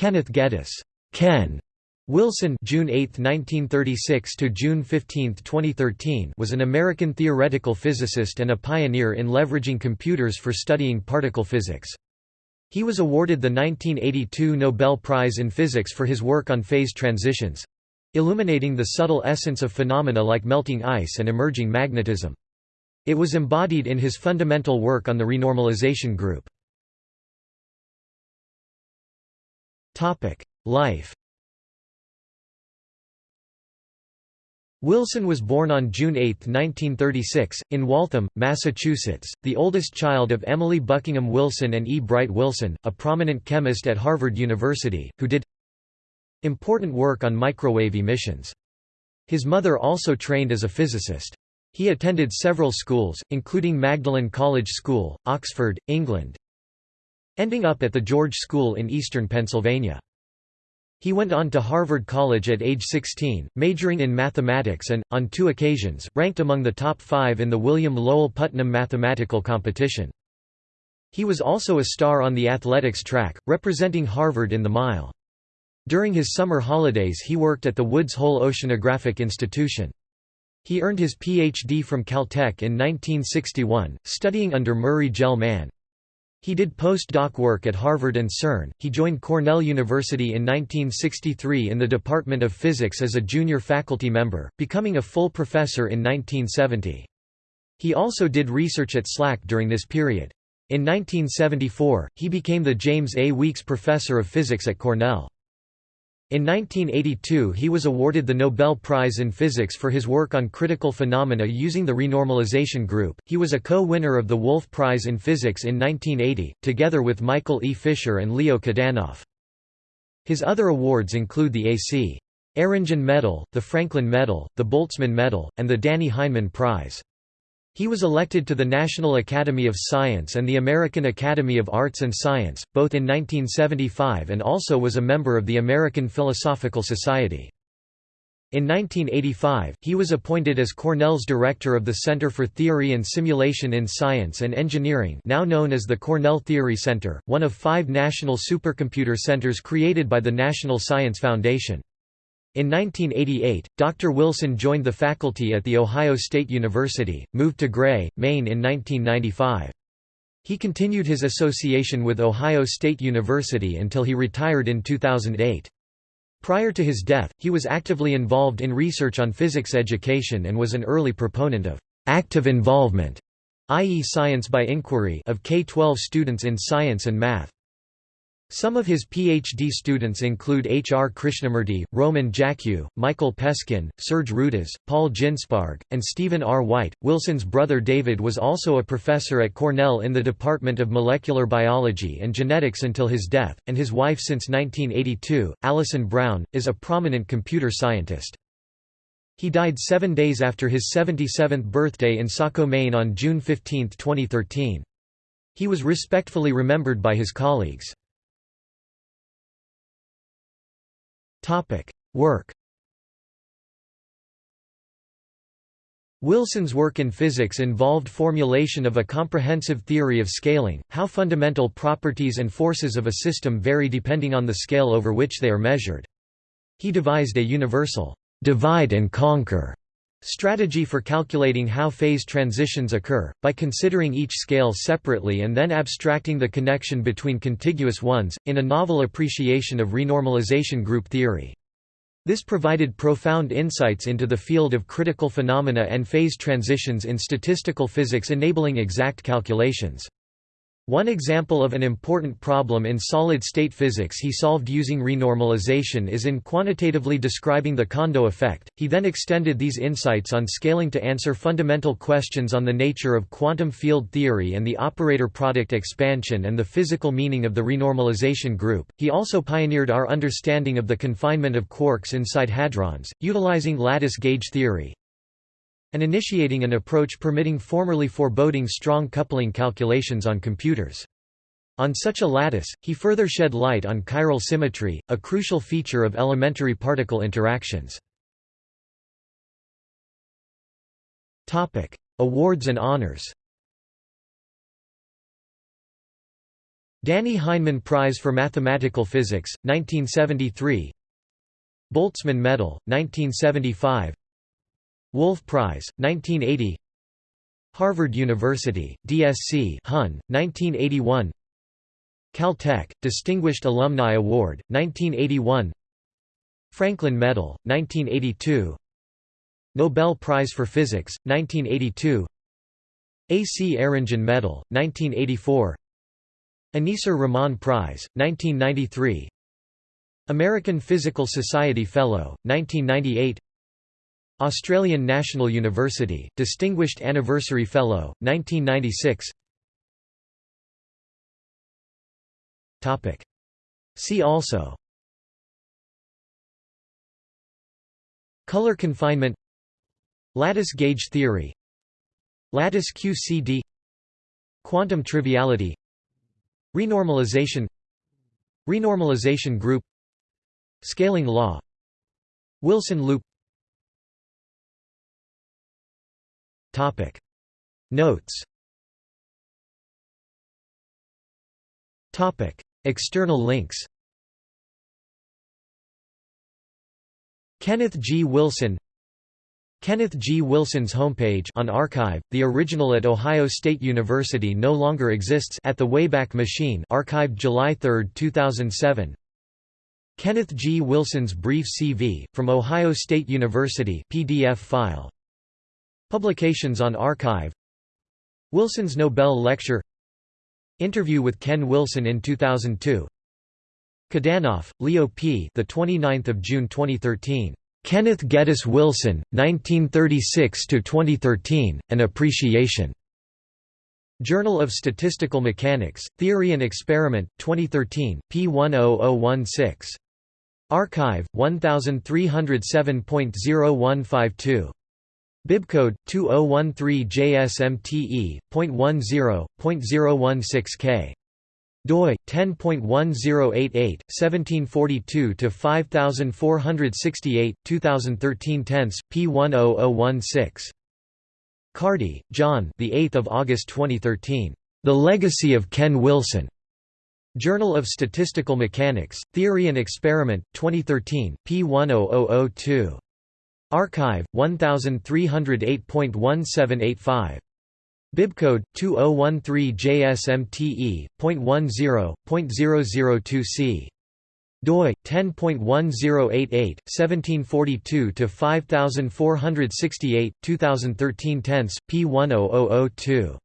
Kenneth Geddes Ken Wilson June 8, 1936 to June 15, 2013 was an American theoretical physicist and a pioneer in leveraging computers for studying particle physics. He was awarded the 1982 Nobel Prize in Physics for his work on phase transitions illuminating the subtle essence of phenomena like melting ice and emerging magnetism. It was embodied in his fundamental work on the renormalization group. Life Wilson was born on June 8, 1936, in Waltham, Massachusetts, the oldest child of Emily Buckingham Wilson and E. Bright Wilson, a prominent chemist at Harvard University, who did important work on microwave emissions. His mother also trained as a physicist. He attended several schools, including Magdalen College School, Oxford, England, ending up at the George School in eastern Pennsylvania. He went on to Harvard College at age 16, majoring in mathematics and, on two occasions, ranked among the top five in the William Lowell Putnam mathematical competition. He was also a star on the athletics track, representing Harvard in the mile. During his summer holidays he worked at the Woods Hole Oceanographic Institution. He earned his Ph.D. from Caltech in 1961, studying under Murray Gell-Mann. He did post-doc work at Harvard and CERN. He joined Cornell University in 1963 in the Department of Physics as a junior faculty member, becoming a full professor in 1970. He also did research at SLAC during this period. In 1974, he became the James A. Weeks Professor of Physics at Cornell. In 1982 he was awarded the Nobel Prize in Physics for his work on critical phenomena using the renormalization group. He was a co-winner of the Wolf Prize in Physics in 1980, together with Michael E. Fisher and Leo Kadanoff. His other awards include the A.C. Eringen Medal, the Franklin Medal, the Boltzmann Medal, and the Dannie Heineman Prize. He was elected to the National Academy of Science and the American Academy of Arts and Science, both in 1975 and also was a member of the American Philosophical Society. In 1985, he was appointed as Cornell's director of the Center for Theory and Simulation in Science and Engineering now known as the Cornell Theory Center, one of five national supercomputer centers created by the National Science Foundation. In 1988, Dr. Wilson joined the faculty at The Ohio State University, moved to Gray, Maine in 1995. He continued his association with Ohio State University until he retired in 2008. Prior to his death, he was actively involved in research on physics education and was an early proponent of active involvement, i.e. science by inquiry of K-12 students in science and math. Some of his PhD students include H. R. Krishnamurthy, Roman Jackiw, Michael Peskin, Serge Rudaz, Paul Ginsparg, and Stephen R. White. Wilson's brother David was also a professor at Cornell in the Department of Molecular Biology and Genetics until his death, and his wife since 1982, Alison Brown, is a prominent computer scientist. He died seven days after his 77th birthday in Saco, Maine on June 15, 2013. He was respectfully remembered by his colleagues. Topic: Work. Wilson's work in physics involved formulation of a comprehensive theory of scaling, how fundamental properties and forces of a system vary depending on the scale over which they are measured. He devised a universal divide and conquer strategy for calculating how phase transitions occur, by considering each scale separately and then abstracting the connection between contiguous ones, in a novel appreciation of renormalization group theory. This provided profound insights into the field of critical phenomena and phase transitions in statistical physics enabling exact calculations. One example of an important problem in solid-state physics he solved using renormalization is in quantitatively describing the Kondo effect. He then extended these insights on scaling to answer fundamental questions on the nature of quantum field theory and the operator product expansion and the physical meaning of the renormalization group. He also pioneered our understanding of the confinement of quarks inside hadrons, utilizing lattice gauge theory, and initiating an approach permitting formerly foreboding strong coupling calculations on computers. On such a lattice, he further shed light on chiral symmetry, a crucial feature of elementary particle interactions. Awards and honors Dannie Heineman Prize for Mathematical Physics, 1973 Boltzmann Medal, 1975 Wolf Prize, 1980 Harvard University, DSc Hun, 1981 Caltech, Distinguished Alumni Award, 1981 Franklin Medal, 1982 Nobel Prize for Physics, 1982 A. C. Eringen Medal, 1984 Aneesur Rahman Prize, 1993 American Physical Society Fellow, 1998 Australian National University, Distinguished Anniversary Fellow, 1996 See also. Color confinement. Lattice gauge theory. Lattice QCD Quantum triviality. Renormalization. Renormalization group. Scaling law. Wilson loop Topic Notes Topic External links Kenneth G. Wilson Kenneth G. Wilson's homepage on arXiv, the original at Ohio State University no longer exists at the Wayback Machine archived July 3, 2007 Kenneth G. Wilson's Brief CV, from Ohio State University PDF file. Publications on arXiv Wilson's Nobel Lecture Interview with Ken Wilson in 2002 Kadanoff, Leo P. The 29th of June 2013. Kenneth Geddes Wilson, 1936 to 2013: An Appreciation. Journal of Statistical Mechanics, Theory and Experiment, 2013, p 10016. arXiv 1307.0152. Bibcode 2013JSMTE.10.016K doi 10.1088 1742 to 5468 2013 tense p10016 Cardy, John the 8th of August 2013 The Legacy of Ken Wilson. Journal of Statistical Mechanics Theory and Experiment 2013 p10002 arXiv 1308.1785 Bibcode 2013JSMTE.10.002C doi 10.1088 1742 to 5468 2013 tense p10002